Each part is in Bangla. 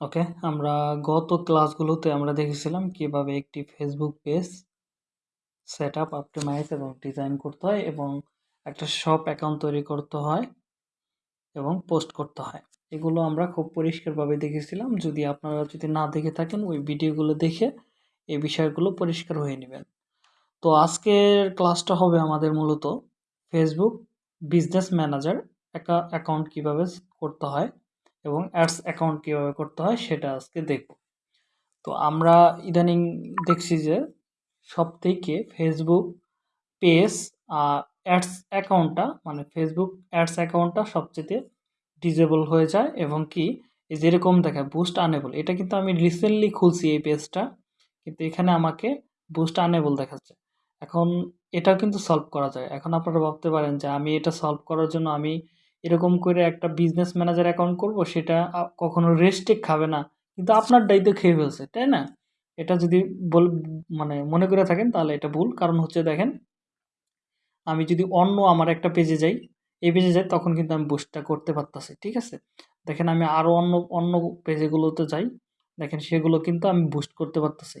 ওকে, আমরা গত ক্লাসগুলোতে আমরা দেখেছিলাম কীভাবে একটি Facebook page set up optimise এবং ডিজাইন করতে হয় এবং একটা শপ অ্যাকাউন্ট তৈরি করতে হয় এবং পোস্ট করতে হয়। এগুলো আমরা খুব পরিষ্কারভাবে দেখেছিলাম। যদি আপনারা যদি না দেখে থাকেন, ওই ভিডিওগুলো দেখে এই বিষয়গুলো পরিষ্কার হয়ে নেবেন। তো আজকের ক্লাসটা হবে আমাদের মূলত ফেসবুক বিজনেস ম্যানেজার অ্যাকাউন্ট কীভাবে করতে হয়। এবং অ্যাডস অ্যাকাউন্ট কীভাবে করতে হয় সেটা আজকে দেখব। তো আমরা ইদানিং দেখছি যে সব থেকে ফেসবুক পেজ আর অ্যাডস অ্যাকাউন্টটা মানে ফেসবুক অ্যাডস অ্যাকাউন্টটা সবচেয়ে ডিজেবল হয়ে যায় এবং কি যেরকম দেখায় বুস্ট আনেবল এটা কিন্তু আমি রিসেন্টলি খুলছি এই পেজটা কিন্তু এখানে আমাকে বুস্ট আনেবল দেখাচ্ছে। এখন এটাও কিন্তু সলভ করা যায়। এখন আপনারা ভাবতে পারেন যে আমি এটা সলভ করার জন্য আমি এরকম করে একটা বিজনেস ম্যানেজার অ্যাকাউন্ট করব, সেটা কখনো রেস্টেক খাবে না। কিন্তু আপনার দায়িত্ব খেয়ে ফেলছে, তাই না? এটা যদি বল মানে মনে করে থাকেন তাহলে এটা ভুল। কারণ হচ্ছে দেখেন, আমি যদি অন্য আমার একটা পেজে যাই, এই পেজে যাই, তখন কিন্তু আমি বুস্টটা করতে পারতাছি, ঠিক আছে? দেখেন আমি আরও অন্য অন্য পেজেগুলোতে যাই, দেখেন সেগুলো কিন্তু আমি বুস্ট করতে পারতেছি।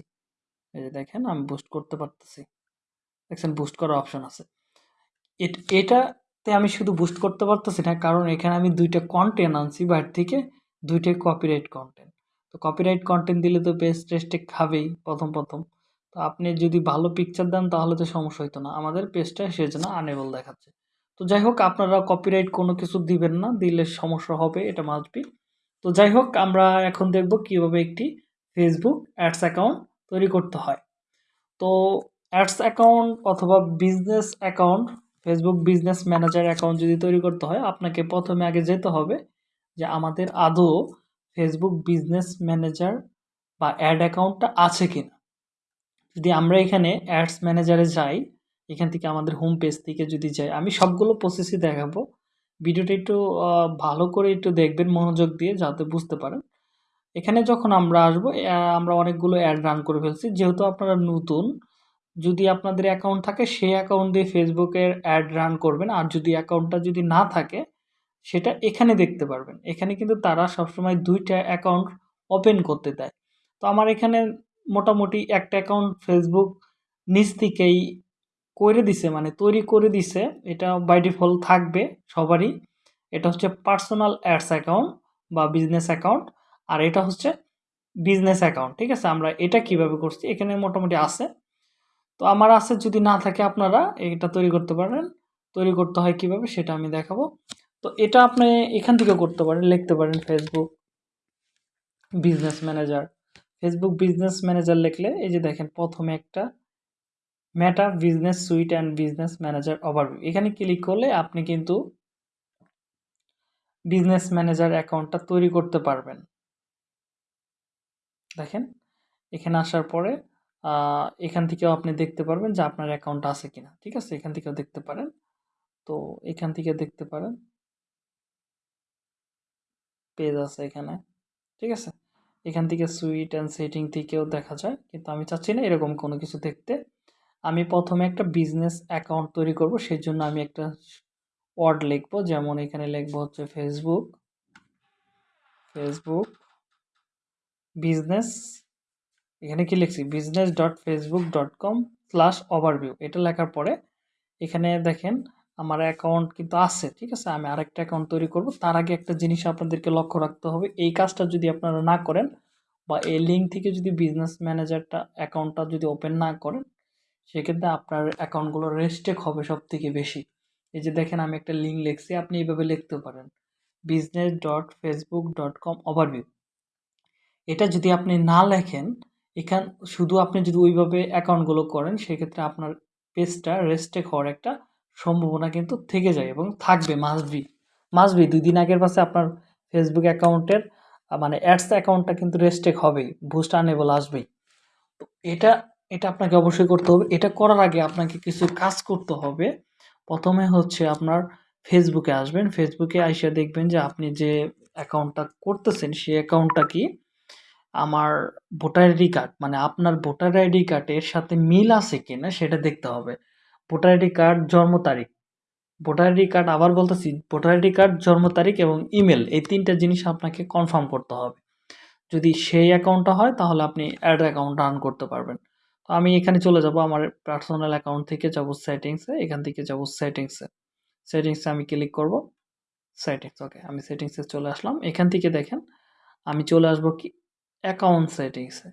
এই যে দেখেন, আমি বুস্ট করতে পারতেছি। দেখছেন বুস্ট করার অপশন আছে। এটাতে আমি শুধু বুস্ট করতে পারতেছি না, কারণ এখানে আমি দুইটা কন্টেন্ট আনছি বাইরে থেকে, দুইটাই কপিরাইট কন্টেন্ট তো কপিরাইট কন্টেন্ট দিলে তো পেজ টেস্টে খাবেই প্রথম প্রথম। তো আপনি যদি ভালো পিকচার দেন তাহলে তো সমস্যা হতো না, আমাদের পেজটা সেজন্য আনেবল দেখাচ্ছে। তো যাই হোক, আপনারা কপিরাইট কোনো কিছু দিবেন না, দিলে সমস্যা হবে, এটা মাসবি তো যাই হোক, আমরা এখন দেখব কীভাবে একটি ফেসবুক অ্যাডস অ্যাকাউন্ট তৈরি করতে হয়। তো অ্যাডস অ্যাকাউন্ট অথবা business account Facebook business manager account যদি তৈরি করতে হয়, আপনাকে প্রথমে আগে যেতে হবে যে আমাদের আদৌ ফেসবুক বিজনেস ম্যানেজার বা অ্যাড অ্যাকাউন্টটা আছে কি না যদি আমরা এখানে অ্যাডস ম্যানেজারে যাই, এখান থেকে আমাদের হোম পেজ থেকে যদি যাই, আমি সবগুলো প্রসেসই দেখাবো। ভিডিওটা একটু ভালো করে একটু দেখবেন মনোযোগ দিয়ে যাতে বুঝতে পারেন। এখানে যখন আমরা আসব আমরা অনেকগুলো অ্যাড রান করে ফেলছি। যেহেতু আপনারা নতুন যদি আপনাদের অ্যাকাউন্ট থাকে, সেই অ্যাকাউন্ট দিয়ে ফেসবুকের অ্যাড রান করবেন। আর যদি অ্যাকাউন্টটা যদি না থাকে, সেটা এখানে দেখতে পারবেন। এখানে কিন্তু তারা সবসময় দুইটা অ্যাকাউন্ট ওপেন করতে দেয়। তো আমার এখানে মোটামুটি একটা অ্যাকাউন্ট ফেসবুক নিজ থেকেই করে দিছে মানে তৈরি করে দিছে। এটা বাই ডিফল্ট থাকবে সবারই। এটা হচ্ছে পার্সোনাল অ্যাডস অ্যাকাউন্ট বা বিজনেস অ্যাকাউন্ট আর এটা হচ্ছে বিজনেস অ্যাকাউন্ট ঠিক আছে? আমরা এটা কীভাবে করছি? এখানে মোটামুটি আছে। তো আমার আছে যদি না থাকে আপনারা এটা তৈরি করতে পারেন। তৈরি করতে হয় কীভাবে সেটা আমি দেখাবো। তো এটা আপনি এখান থেকে করতে পারেন, লিখতে পারেন Facebook business manager Facebook business manager লিখলে এই যে দেখেন প্রথমে একটা Meta business suite and business manager overview এখানে ক্লিক করলে আপনি কিন্তু বিজনেস ম্যানেজার অ্যাকাউন্টটা তৈরি করতে পারবেন। দেখেন, এখানে আসার পরে এখান থেকেও আপনি দেখতে পারবেন যে আপনার অ্যাকাউন্ট আছে কিনা। ঠিক আছে? এখান থেকেও দেখতে পারেন। তো এখান থেকে দেখতে পারেন। পেজ আছে এখানে। ঠিক আছে? এখান থেকে সুইট অ্যান্ড সেটিং থেকেও দেখা যায়। কিন্তু আমি চাচ্ছি না এরকম কোনো কিছু দেখতে। আমি প্রথমে একটা বিজনেস অ্যাকাউন্ট তৈরি করব। সেই জন্য আমি একটা ওয়ার্ড লিখব। যেমন এখানে লিখব হচ্ছে ফেসবুক ফেসবুক বিজনেস এখানে কি লিখছি? Business dot Facebook dot com slash overview এটা লেখার পরে এখানে দেখেন আমার অ্যাকাউন্ট কিন্তু আছে, ঠিক আছে? আমি আরেকটা অ্যাকাউন্ট তৈরি করব। তার আগে একটা জিনিস আপনাদেরকে লক্ষ্য রাখতে হবে। এই কাজটা যদি আপনারা না করেন বা এই লিঙ্ক থেকে যদি বিজনেস ম্যানেজারটা অ্যাকাউন্টটা যদি ওপেন না করেন, সেক্ষেত্রে আপনার অ্যাকাউন্টগুলো রেস্টেক হবে সব থেকে বেশি। এই যে দেখেন আমি একটা লিঙ্ক লিখছি, আপনি এইভাবে লিখতে পারেন। Business dot Facebook dot com overview এটা যদি আপনি না লেখেন এখান, শুধু আপনি যদি ওইভাবে অ্যাকাউন্টগুলো করেন, সেক্ষেত্রে আপনার পেজটা রেস্টেক হওয়ার একটা সম্ভাবনা কিন্তু থেকে যায় এবং থাকবে মাসবি মাসবি দুই দিন আগের পাশে আপনার ফেসবুক অ্যাকাউন্টের মানে অ্যাডস অ্যাকাউন্টটা কিন্তু রেস্টেক হবেই বুস্ট আনেবল আসবেই। তো এটা এটা আপনাকে অবশ্যই করতে হবে। এটা করার আগে আপনাকে কিছু কাজ করতে হবে। প্রথমে হচ্ছে আপনার ফেসবুকে আসবেন। ফেসবুকে আইসা দেখবেন যে আপনি যে অ্যাকাউন্টটা করতেছেন, সেই অ্যাকাউন্টটা কি? আমার ভোটার আইডি কার্ড মানে আপনার ভোটার আইডি কার্ডের সাথে মিল আছে কিনা সেটা দেখতে হবে। ভোটার আইডি কার্ড জন্ম তারিখ, ভোটার আইডি কার্ড আবার বলতেছি, ভোটার আইডি কার্ড জন্ম তারিখ এবং ইমেল, এই তিনটা জিনিস আপনাকে কনফার্ম করতে হবে। যদি সেই অ্যাকাউন্টটা হয়, তাহলে আপনি অ্যাড অ্যাকাউন্ট রান করতে পারবেন। তো আমি এখানে চলে যাব আমার পার্সোনাল অ্যাকাউন্ট থেকে, যাব সেটিংসে এখান থেকে যাব সেটিংসে সেটিংসে আমি ক্লিক করব সেটিংস ওকে আমি সেটিংসে চলে আসলাম। এখান থেকে দেখেন, আমি চলে আসব কি অ্যাকাউন্ট সেটিংসে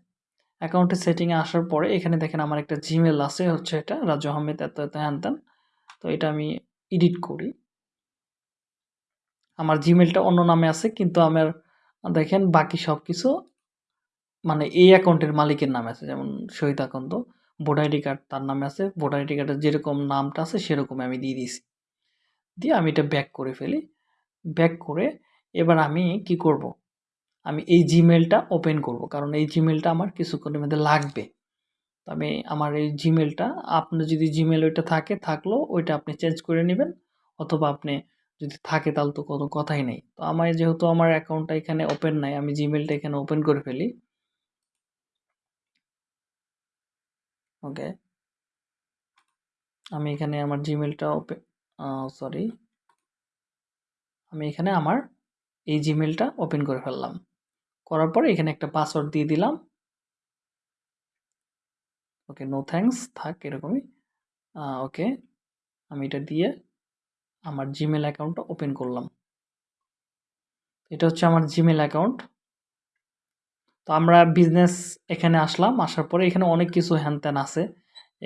অ্যাকাউন্টের সেটিংয়ে আসার পরে এখানে দেখেন আমার একটা জিমেল আছে, হচ্ছে এটা রাজু আহমেদ এত এত হ্যান তো এটা আমি এডিট করি। আমার জিমেলটা অন্য নামে আছে, কিন্তু আমার, দেখেন বাকি সব কিছু মানে এই অ্যাকাউন্টের মালিকের নামে আছে, যেমন Shahid Akand. Voter ID card তার নামে আছে ভোটার আইডি কার্ডের যেরকম নামটা আছে সেরকম আমি দিয়ে দিয়েছি। দিয়ে আমি এটা ব্যাক করে ফেলি। ব্যাক করে এবার আমি কি করব? আমি এই জিমেলটা ওপেন করব, কারণ এই জিমেলটা আমার কিছুক্ষণের মধ্যে লাগবে। তো আমি আমার এই জিমেলটা আপনার যদি জিমেল ওইটা থাকে থাকলেও ওইটা আপনি চেঞ্জ করে নেবেন, অথবা আপনি যদি থাকে তাহলে তো কোনো কথাই নেই। তো আমার যেহেতু আমার অ্যাকাউন্টটা এখানে ওপেন নাই, আমি জিমেলটা এখানে ওপেন করে ফেলি। ওকে আমি এখানে আমার জিমেলটা ওপেন সরি আমি এখানে আমার এই জিমেলটা ওপেন করে ফেললাম। করার পরে এখানে একটা পাসওয়ার্ড দিয়ে দিলাম। ওকে নো থ্যাঙ্কস থাক এরকমই। ওকে আমি এটা দিয়ে আমার জিমেল অ্যাকাউন্টটা ওপেন করলাম। এটা হচ্ছে আমার জিমেল অ্যাকাউন্ট তো আমরা বিজনেস এখানে আসলাম, আসার পরে এখানে অনেক কিছু হ্যান ত্যান আছে।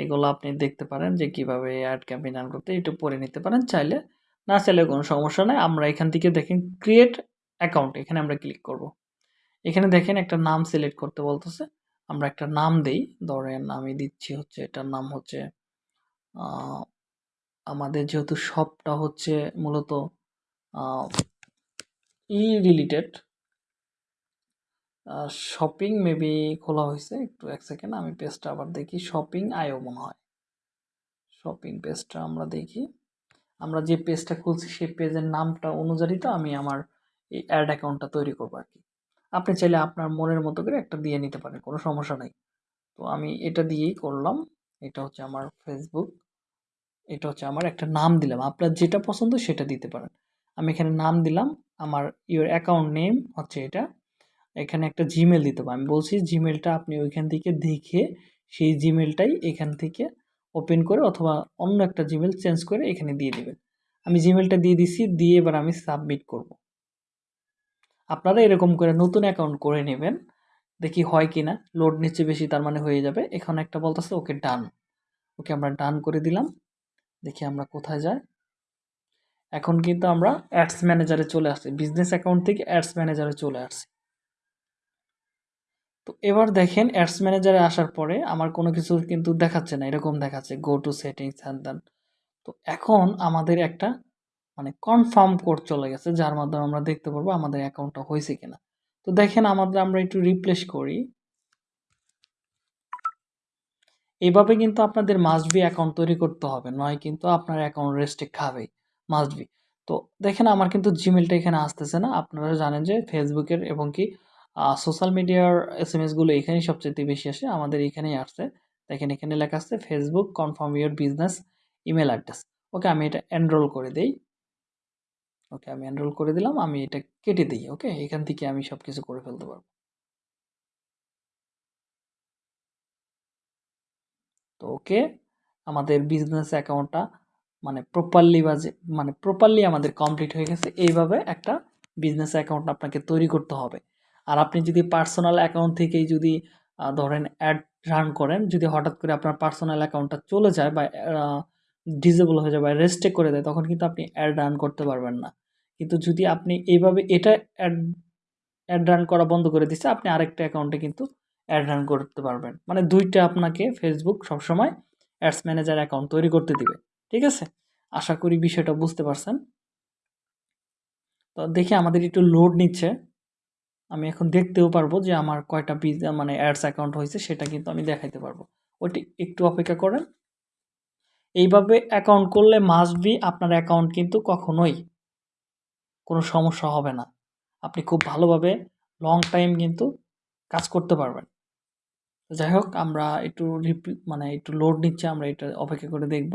এগুলো আপনি দেখতে পারেন যে কীভাবে অ্যাড ক্যাম্পেইন রান করতে একটু পরে নিতে পারেন। চাইলে, না চাইলে কোনো সমস্যা নেই। আমরা এখান থেকে দেখেন ক্রিয়েট অ্যাকাউন্ট এখানে আমরা ক্লিক করব। এখানে দেখেন একটা নাম সিলেক্ট করতে বলতেছে। আমরা একটা নাম দেই। ধরেন আমি দিচ্ছি হচ্ছে, এটার নাম হচ্ছে আমাদের যেহেতু শপটা হচ্ছে মূলত ই রিলেটেড শপিং মেবি খোলা হয়েছে। একটু এক সেকেন্ড, আমি পেজটা আবার দেখি। শপিং আয়ও মনে হয়। শপিং পেজটা আমরা দেখি। আমরা যে পেজটা খুলছি, সেই পেজের নামটা অনুযায়ী তো আমি আমার এই অ্যাড অ্যাকাউন্টটা তৈরি করব আর কি। আপনি চাইলে আপনার মনের মতো করে একটা দিয়ে নিতে পারেন, কোনো সমস্যা নেই। তো আমি এটা দিয়েই করলাম। এটা হচ্ছে আমার ফেসবুক এটা হচ্ছে আমার একটা নাম দিলাম। আপনার যেটা পছন্দ সেটা দিতে পারেন। আমি এখানে নাম দিলাম, আমার ইওর অ্যাকাউন্ট নেম হচ্ছে এটা। এখানে একটা জিমেল দিতে হবে। আমি বলছি জিমেলটা আপনি ওইখান থেকে দেখে সেই জিমেলটাই এখান থেকে ওপেন করে অথবা অন্য একটা জিমেল চেঞ্জ করে এখানে দিয়ে দেবেন। আমি জিমেলটা দিয়ে দিছি, দিয়ে এবার আমি সাবমিট করব। আপনারা এরকম করে নতুন অ্যাকাউন্ট করে নেবেন। দেখি হয় কি না লোড নিচ্ছে বেশি, তার মানে হয়ে যাবে। এখানে একটা বলতেছে, ওকে ডান ওকে, আমরা ডান করে দিলাম। দেখি আমরা কোথায় যাই। এখন কিন্তু আমরা অ্যাডস ম্যানেজারে চলে আসছি। বিজনেস অ্যাকাউন্ট থেকে অ্যাডস ম্যানেজারে চলে আসছি। তো এবার দেখেন অ্যাডস ম্যানেজারে আসার পরে আমার কোনো কিছু কিন্তু দেখাচ্ছে না। এরকম দেখাচ্ছে গো টু সেটিংস হ্যান তো এখন আমাদের একটা মানে কনফার্ম কোড চলে গেছে, যার মাধ্যমে আমরা দেখতে পারব আমাদের অ্যাকাউন্টটা হয়েছে কিনা। তো দেখেন আমাদের আমরা একটু রিপ্লেস করি। এইভাবে কিন্তু আপনাদের মাস্ট বি অ্যাকাউন্ট তৈরি করতে হবে, নয় কিন্তু আপনার অ্যাকাউন্ট রেস্টে খাবেই মাস্টবি তো দেখেন আমার কিন্তু জিমেলটা এখানে আসতেছে না, আপনারা জানেন যে ফেসবুকের এবং কি সোশ্যাল মিডিয়ার এস এম এসগুলো এখানেই সবচেয়ে বেশি আসে, আমাদের এখানেই আসছে। দেখেন এখানে লেখা আসছে Facebook confirm your business email address okay, আমি এটা এনরোল করে দিই। ওকে, আমি এনরোল করে দিলাম, আমি এটা কেটে দিই, ওকে? এখান থেকে আমি সব কিছু করে ফেলতে পারব। তো ওকে, আমাদের বিজনেস অ্যাকাউন্টটা মানে প্রপারলি বাজে মানে প্রপারলি আমাদের কমপ্লিট হয়ে গেছে, এইভাবে একটা বিজনেস অ্যাকাউন্ট আপনাকে তৈরি করতে হবে। আর আপনি যদি পার্সোনাল অ্যাকাউন্ট থেকেই যদি ধরেন অ্যাড রান করেন, যদি হঠাৎ করে আপনার পার্সোনাল অ্যাকাউন্টটা চলে যায় বা ডিজেবল হয়ে যায় বা করে দেয়, তখন কিন্তু আপনি অ্যাড রান করতে পারবেন না। কিন্তু যদি আপনি এইভাবে এটা অ্যাড অ্যাড রান করা বন্ধ করে দিচ্ছে, আপনি আরেকটা অ্যাকাউন্টে কিন্তু অ্যাড রান করতে পারবেন। মানে দুইটা আপনাকে ফেসবুক সবসময় অ্যাডস ম্যানেজার অ্যাকাউন্ট তৈরি করতে দিবে, ঠিক আছে? আশা করি বিষয়টা বুঝতে পারছেন। তো দেখি আমাদের একটু লোড নিচ্ছে। আমি এখন দেখতেও পারব যে আমার কয়টা মানে অ্যাডস অ্যাকাউন্ট হয়েছে, সেটা কিন্তু আমি দেখাইতে পারব। ওইটি একটু অপেক্ষা করেন। এইভাবে অ্যাকাউন্ট করলে মাস্ট বি আপনার অ্যাকাউন্ট কিন্তু কখনোই কোনো সমস্যা হবে না। আপনি খুব ভালোভাবে লং টাইম কিন্তু কাজ করতে পারবেন। যাই হোক, আমরা একটু মানে একটু লোড নিচ্ছে, আমরা এটা অপেক্ষা করে দেখব।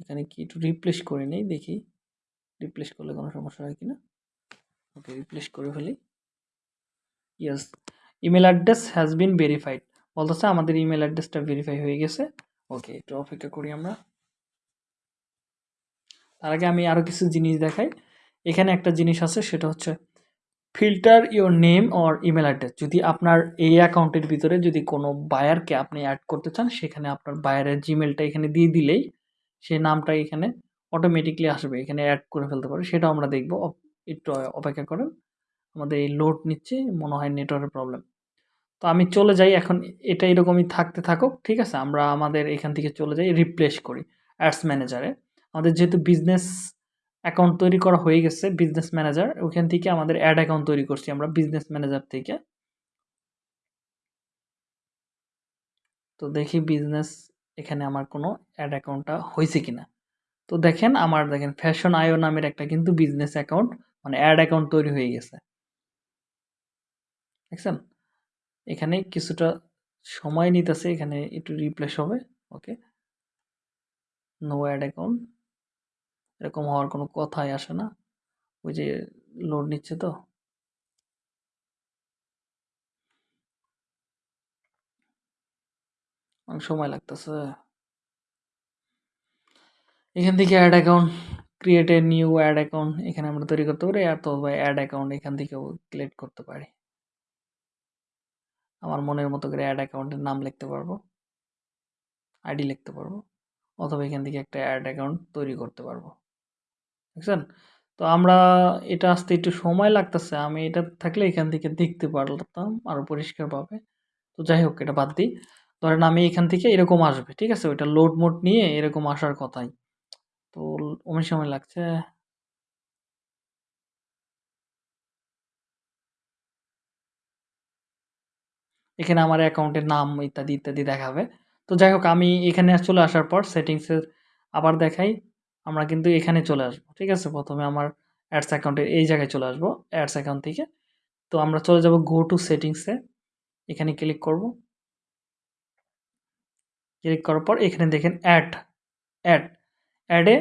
এখানে কি একটু রিপ্লেস করে নেই, দেখি। রিপ্লেস করলে কোনো সমস্যা হয় কি না ওকে রিপ্লেস করে ফেলি। Yes email address has been verified বলতেছে আমাদের ইমেল অ্যাড্রেসটা ভেরিফাই হয়ে গেছে। ওকে একটু অপেক্ষা করি আমরা। তার আগে আমি আরও কিছু জিনিস দেখাই। এখানে একটা জিনিস আছে, সেটা হচ্ছে filter your name or email address. যদি আপনার এই অ্যাকাউন্টের ভিতরে যদি কোনো বায়ারকে আপনি অ্যাড করতে চান, সেখানে আপনার বায়ারের জিমেলটা এখানে দিয়ে দিলেই সে নামটা এখানে অটোমেটিকলি আসবে। এখানে অ্যাড করে ফেলতে পারে। সেটাও আমরা দেখব। একটু অপেক্ষা করেন। আমাদের এই লোড নিচ্ছে, মনে হয় নেটওয়ার্কের প্রবলেম। তো আমি চলে যাই। এখন এটা এরকমই থাকতে থাকুক, ঠিক আছে? আমরা আমাদের এখান থেকে চলে যাই, রিপ্লেস করি অ্যাডস ম্যানেজারে। আমাদের যেহেতু বিজনেস অ্যাকাউন্ট তৈরি করা হয়ে গেছে বিজনেস ম্যানেজার ওখান থেকে আমাদের অ্যাড অ্যাকাউন্ট তৈরি করছি আমরা বিজনেস ম্যানেজার থেকে। তো দেখি বিজনেস এখানে আমার কোনো অ্যাড অ্যাকাউন্টটা হয়েছে কিনা। তো দেখেন আমার দেখেন ফ্যাশন আয়ো নামের একটা কিন্তু বিজনেস অ্যাকাউন্ট মানে অ্যাড অ্যাকাউন্ট তৈরি হয়ে গেছে। দেখছেন? এখানে কিছুটা সময় নিতেছে, এখানে একটু রিপ্লেস হবে ওকে নো অ্যাড অ্যাকাউন্ট এরকম হওয়ার কোনো কথাই আসে না। ওই যে লোড নিচ্ছে তো। অনেক সময় লাগতেছে। এখান থেকে ad account create a new ad account এখানে আমরা তৈরি করতে পারি, অথবা অ্যাড অ্যাকাউন্ট এখান থেকেও ক্রিয়েট করতে পারি। আমার মনের মতো করে অ্যাড অ্যাকাউন্টের নাম লিখতে পারব। আইডি লিখতে পারব। অথবা এখান থেকে একটা অ্যাড অ্যাকাউন্ট তৈরি করতে পারব। বুঝছেন তো আমরা এটা আসতে একটু সময় লাগতেছে। আমি এটা থাকলে এখান থেকে দেখতে পারতাম আরও পরিষ্কারভাবে। তো যাই হোক, এটা বাদ দিই। ধরেন আমি এখান থেকে এরকম আসবে, ঠিক আছে? ওইটা লোড মোড নিয়ে এরকম আসার কথাই। তো অনেক সময় লাগছে। এখানে আমার অ্যাকাউন্টের নাম ইত্যাদি ইত্যাদি দেখাবে। তো যাই হোক, আমি এখানে চলে আসার পর সেটিংসের আবার দেখাই। আমরা কিন্তু এখানে চলে আসব, ঠিক আছে? প্রথমে আমার অ্যাডস অ্যাকাউন্টের এই জায়গায় চলে আসব অ্যাডস অ্যাকাউন্ট থেকে। তো আমরা চলে যাব গো টু সেটিংসে এখানে ক্লিক করব। ক্লিক করার পর এখানে দেখেন ad ad অ্যাডে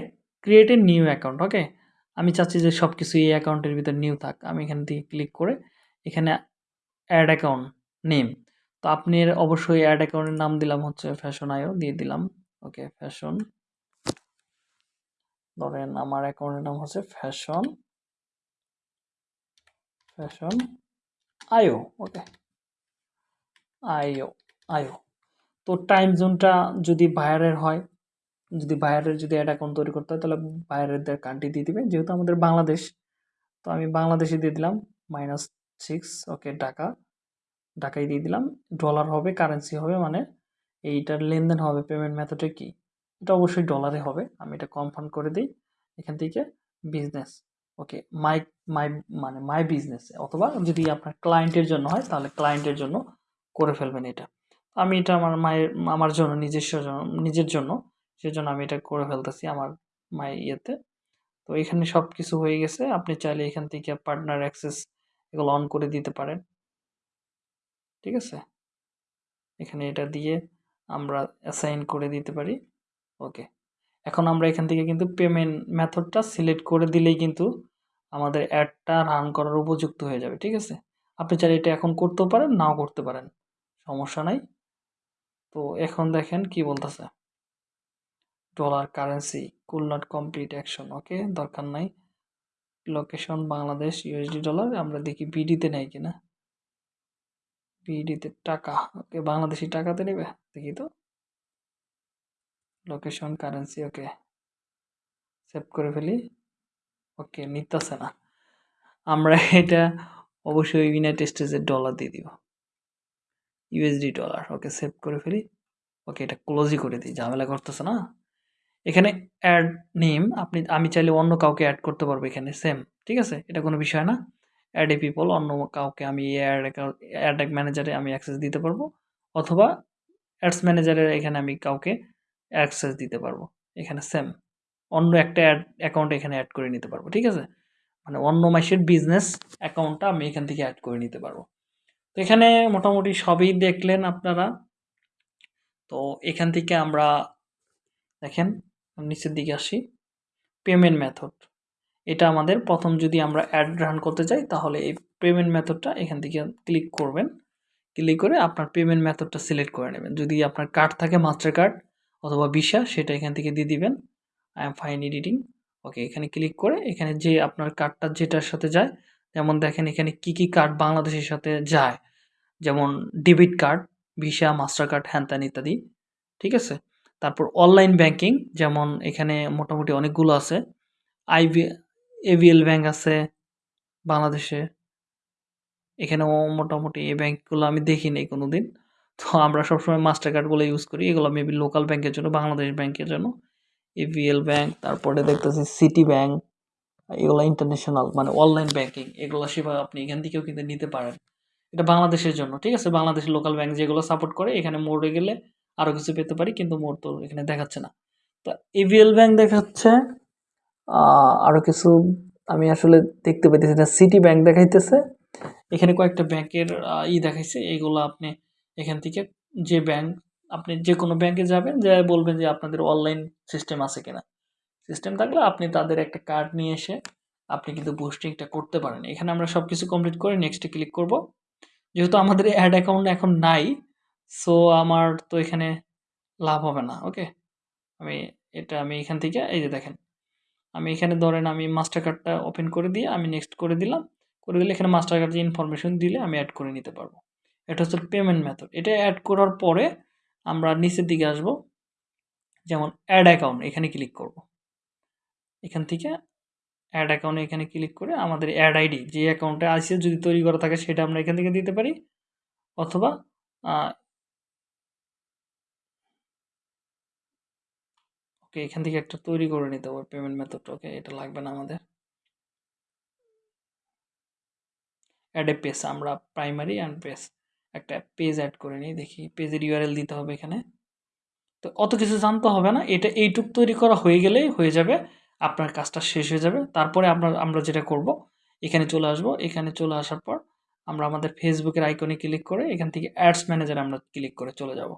create a new account okay আমি চাচ্ছি যে সব কিছু এই অ্যাকাউন্টের ভিতর নিউ থাক। আমি এখান থেকে ক্লিক করে এখানে অ্যাড অ্যাকাউন্ট নেম তো আপনি অবশ্যই অ্যাড অ্যাকাউন্টের নাম দিলাম হচ্ছে ফ্যাশন আয়ও দিয়ে দিলাম ওকে ফ্যাশন ধরেন আমার অ্যাকাউন্টের নাম হচ্ছে ফ্যাশন ফ্যাশন আয়ো ওকে। আইও আয়ো তো টাইম জোনটা যদি বাইরের হয়, যদি বাইরের যদি অ্যাড অ্যাকাউন্ট তৈরি করতে হয়, তাহলে বাইরের কান্ট্রি দিয়ে দিবে যেহেতু আমাদের বাংলাদেশ, তো আমি বাংলাদেশে দিয়ে দিলাম মাইনাস সিক্স ওকে, টাকা। ঢাকায় দিয়ে দিলাম। ডলার হবে কারেন্সি হবে মানে এইটার লেনদেন হবে পেমেন্ট মেথডে কি? এটা অবশ্যই ডলারে হবে। আমি এটা কনফার্ম করে দিই এখান থেকে বিজনেস ওকে মাই মাই মানে মাই বিজনেস অথবা যদি আপনার ক্লায়েন্টের জন্য হয়, তাহলে ক্লায়েন্টের জন্য করে ফেলবেন এটা। আমি এটা আমার মায়ের আমার জন্য, নিজস্ব নিজের জন্য, সেজন্য আমি এটা করে ফেলতেছি আমার মায়ের ইয়েতে। তো এখানে সব কিছু হয়ে গেছে। আপনি চাইলে এখান থেকে পার্টনার অ্যাক্সেস এগুলো অন করে দিতে পারেন। ঠিক আছে? এখানে এটা দিয়ে আমরা অ্যাসাইন করে দিতে পারি। ওকে এখন আমরা এখান থেকে কিন্তু পেমেন্ট মেথডটা সিলেক্ট করে দিলেই কিন্তু আমাদের অ্যাডটা রান করার উপযুক্ত হয়ে যাবে, ঠিক আছে? আপনি চাইলে এটা এখন করতেও পারেন, নাও করতে পারেন, সমস্যা নাই। তো এখন দেখেন কি বলতেছে। Dollar currency could not complete action okay দরকার নাই। লোকেশন বাংলাদেশ ইউএসডি ডলার আমরা দেখি বিডিতে নেই কিনা। বিডিতে টাকা ওকে বাংলাদেশি টাকাতে নেবে, দেখি তো। লোকেশন কারেন্সি ওকে সেভ করে ফেলি। ওকে নিতেছে না। আমরা এটা অবশ্যই ইউনাইটেড স্টেটসের ডলার দিয়ে দিব। ইউএসডি ডলার ওকে সেভ করে ফেলি। ওকে এটা ক্লোজই করে দিই, ঝামেলা করতেছে না। এখানে অ্যাড নেম আপনি, আমি চাইলে অন্য কাউকে অ্যাড করতে পারব এখানে সেম ঠিক আছে? এটা কোনো বিষয় না। অ্যাড এ পিপল অন্য কাউকে আমি অ্যাড অ্যাড ম্যানেজারে আমি অ্যাক্সেস দিতে পারব। অথবা অ্যাডস ম্যানেজারের এখানে আমি কাউকে অ্যাক্সেস দিতে পারব। এখানে সেম অন্য একটা অ্যাড অ্যাকাউন্ট এখানে অ্যাড করে নিতে পারব, ঠিক আছে? মানে অন্য মাসের বিজনেস অ্যাকাউন্টটা আমি এখান থেকে অ্যাড করে নিতে পারব। তো এখানে মোটামুটি সবই দেখলেন আপনারা। তো এখান থেকে আমরা দেখেন, নিচের দিকে আসি। পেমেন্ট মেথড এটা আমাদের প্রথম যদি আমরা অ্যাড রান করতে চাই, তাহলে এই পেমেন্ট মেথডটা এখান থেকে ক্লিক করবেন। ক্লিক করে আপনার পেমেন্ট মেথডটা সিলেক্ট করে নেবেন। যদি আপনার কার্ড থাকে মাস্টার কার্ড অথবা ভিসা সেটা এখান থেকে দিয়ে দিবেন। I am fine editing okay এখানে ক্লিক করে এখানে যে আপনার কার্ডটা যেটার সাথে যায়, যেমন দেখেন এখানে কি কি কার্ড বাংলাদেশের সাথে যায়। যেমন debit card Visa Mastercard হ্যান ত্যান ইত্যাদি, ঠিক আছে? তারপর অনলাইন ব্যাংকিং যেমন এখানে মোটামুটি অনেকগুলো আছে। আইভি এভিএল ব্যাংক আছে বাংলাদেশে। এখানেও মোটামুটি এই ব্যাংকগুলো আমি দেখি নাই কোনো দিন তো আমরা সবসময় মাস্টার কার্ডগুলো ইউজ করি। এগুলো মেবি লোকাল ব্যাংকের জন্য বাংলাদেশ ব্যাংকের জন্য। এভিএল ব্যাংক তারপরে দেখতেছি সিটি ব্যাংক এগুলো ইন্টারন্যাশনাল মানে অনলাইন ব্যাংকিং এগুলো সেবা আপনি এখান থেকেও কিন্তু নিতে পারেন। এটা বাংলাদেশের জন্য, ঠিক আছে? বাংলাদেশের লোকাল ব্যাংক যেগুলো সাপোর্ট করে, এখানে মোড়ে গেলে আরও কিছু পেতে পারি, কিন্তু মোড় তো এখানে দেখাচ্ছে না। তো এভিএল ব্যাংক দেখাচ্ছে আরও কিছু আমি আসলে দেখতে পাইতেছি না। সিটি ব্যাংক দেখাইতেছে। এখানে কয়েকটা ব্যাংকের ই দেখাইছে। এগুলো আপনি এখান থেকে যে ব্যাংক আপনি যে কোনো ব্যাংকে যাবেন যা বলবেন যে আপনাদের অনলাইন সিস্টেম আছে কিনা। সিস্টেম থাকলে আপনি তাদের একটা কার্ড নিয়ে এসে আপনি কিন্তু বুস্টিংটা করতে পারেন। এখানে আমরা সব কিছু কমপ্লিট করে নেক্সটে ক্লিক করব। যেহেতু আমাদের অ্যাড অ্যাকাউন্ট এখন নাই সো আমার তো এখানে লাভ হবে না ওকে আমি এটা আমি এখান থেকে, এই যে দেখেন, আমি এখানে ধরেন আমি মাস্টার কার্ডটা ওপেন করে দিয়ে আমি নেক্সট করে দিলাম। করে দিলে এখানে মাস্টার কার্ডের ইনফরমেশন দিলে আমি অ্যাড করে নিতে পারব। এটা হচ্ছে পেমেন্ট মেথড এটা অ্যাড করার পরে আমরা নিচের দিকে আসব। যেমন অ্যাড অ্যাকাউন্ট এখানে ক্লিক করব। এখান থেকে অ্যাড অ্যাকাউন্টে এখানে ক্লিক করে আমাদের অ্যাড আইডি যে অ্যাকাউন্টে আসে যদি তৈরি করা থাকে সেটা আমরা এখান থেকে দিতে পারি। অথবা ওকে এখান থেকে একটা তৈরি করে নিতে হবে পেমেন্ট মেথডটা ওকে এটা লাগবে না আমাদের। অ্যাড এ পেস আমরা প্রাইমারি অ্যান্ড পেজ একটা পেজ অ্যাড করে নিই, দেখি পেজের ইউআরএল দিতে হবে এখানে। তো অত কিছু জানতে হবে না, এটা এইটুক তৈরি করা হয়ে গেলেই হয়ে যাবে, আপনার কাজটা শেষ হয়ে যাবে। তারপরে আপনার আমরা যেটা করব, এখানে চলে আসব, এখানে চলে আসার পর আমরা আমাদের ফেসবুকের আইকনে ক্লিক করে এখান থেকে অ্যাডস ম্যানেজারে আমরা ক্লিক করে চলে যাব।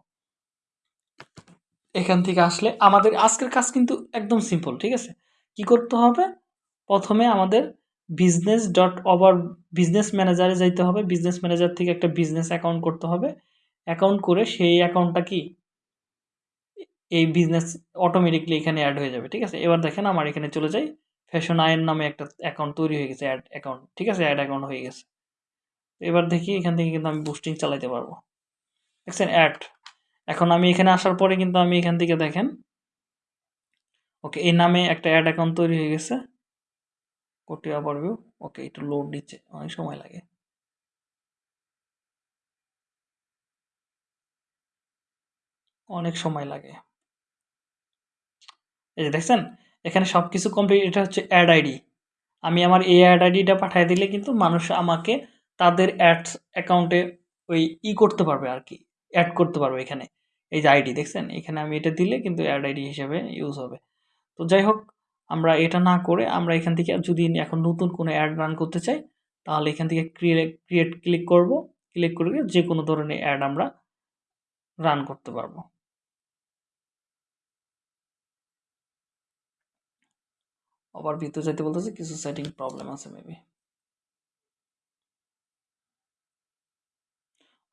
এখান থেকে আসলে আমাদের, আজকের কাজ কিন্তু একদম সিম্পল ঠিক আছে? কি করতে হবে? প্রথমে আমাদের বিজনেস ডট ওভার বিজনেস ম্যানেজারে যাইতে হবে। বিজনেস ম্যানেজার থেকে একটা বিজনেস অ্যাকাউন্ট করতে হবে। অ্যাকাউন্ট করে সেই অ্যাকাউন্টটা কি? এই বিজনেস অটোমেটিকলি এখানে অ্যাড হয়ে যাবে, ঠিক আছে? এবার দেখেন আমার এখানে চলে যাই। ফ্যাশন আয়ের নামে একটা অ্যাকাউন্ট তৈরি হয়ে গেছে অ্যাড অ্যাকাউন্ট ঠিক আছে? অ্যাড অ্যাকাউন্ট হয়ে গেছে। এবার দেখি এখান থেকে কিন্তু আমি বুস্টিং চালাইতে পারব। দেখছেন? অ্যাড এখন আমি এখানে আসার পরে কিন্তু আমি এখান থেকে দেখেন ওকে এই নামে একটা অ্যাড অ্যাকাউন্ট তৈরি হয়ে গেছে। কোটি ওভারভিউ ওকে একটু লোড দিচ্ছে অনেক সময় লাগে। অনেক সময় লাগে। এই যে দেখছেন, এখানে সব কিছু কমপ্লিট এটা হচ্ছে অ্যাড আইডি আমি আমার এই অ্যাড আইডিটা পাঠিয়ে দিলে কিন্তু মানুষ আমাকে তাদের অ্যাডস অ্যাকাউন্টে ওই ই করতে পারবে আর কি অ্যাড করতে পারবে এখানে। এই যে আইডি দেখছেন? এখানে আমি এটা দিলে কিন্তু অ্যাড আইডি হিসেবে ইউজ হবে। তো যাই হোক আমরা এটা না করে আমরা এখান থেকে যদি এখন নতুন কোনো অ্যাড রান করতে চাই, তাহলে এখান থেকে ক্রিয়েট ক্রিয়েট ক্লিক করব। ক্লিক করে যে কোনো ধরনের অ্যাড আমরা রান করতে পারব। আবার ভিতরে যাইতে বলতেছে, কিছু সেটিং প্রবলেম আছে maybe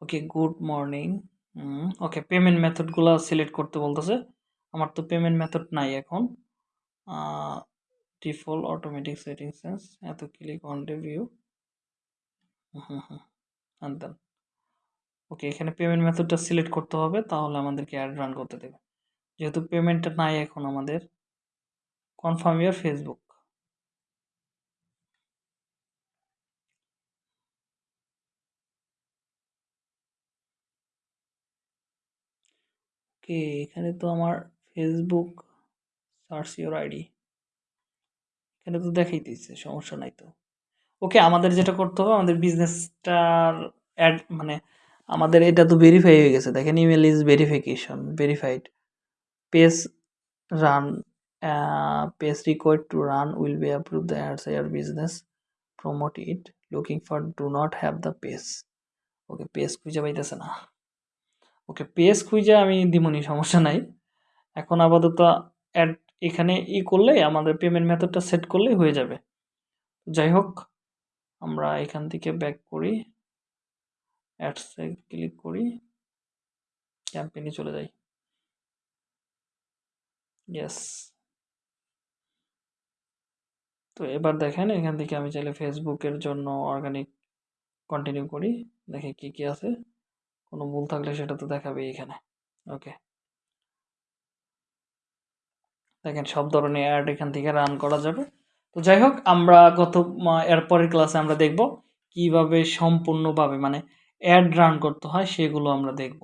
okay good morning okay payment মেথডগুলো select করতে বলতেছে। আমার তো পেমেন্ট মেথড নাই এখন। ডিফল্ট অটোমেটিক সেটিংস এত click on review hmm then okay এখানে পেমেন্ট মেথডটা সিলেক্ট করতে হবে, তাহলে আমাদেরকে অ্যাড রান করতে দেবে। যেহেতু পেমেন্টটা নাই এখন আমাদের কনফার্ম ইয়ার ফেসবুক ওকে এখানে তো আমার ফেসবুক সার্চ ইউর আইডি। এখানে তো দেখাইতেছে সমস্যা নাই তো। ওকে, আমাদের যেটা করতে হবে, আমাদের বিজনেসটার অ্যাড মানে আমাদের এটা তো ভেরিফাই হয়ে গেছে। দেখেন email is verification verified page run page required to run will be approve the ads your business promote it looking for do not have the page okay page খুঁজে পাইতেছে না। ওকে পেজ খুঁজে আমি দিমনি, সমস্যা নাই। এখন আপাতত অ্যাড এখানে ই করলে, আমাদের পেমেন্ট মেথডটা সেট করলেই হয়ে যাবে। যাই হোক, আমরা এখান থেকে ব্যাক করি অ্যাডসে ক্লিক করি ক্যাম্পেইনে চলে যাই। ইয়েস তো এবার দেখেন, এখান থেকে আমি চাইলে ফেসবুকের জন্য অর্গানিক কন্টিনিউ করি। দেখি কি কি আছে। কোনো ভুল থাকলে সেটা তো দেখাবে এখানে। ওকে দেখেন সব ধরনের অ্যাড এখান থেকে রান করা যাবে। তো যাই হোক, আমরা গত এরপরের ক্লাসে আমরা দেখব কীভাবে সম্পূর্ণভাবে মানে অ্যাড রান করতে হয়, সেগুলো আমরা দেখব।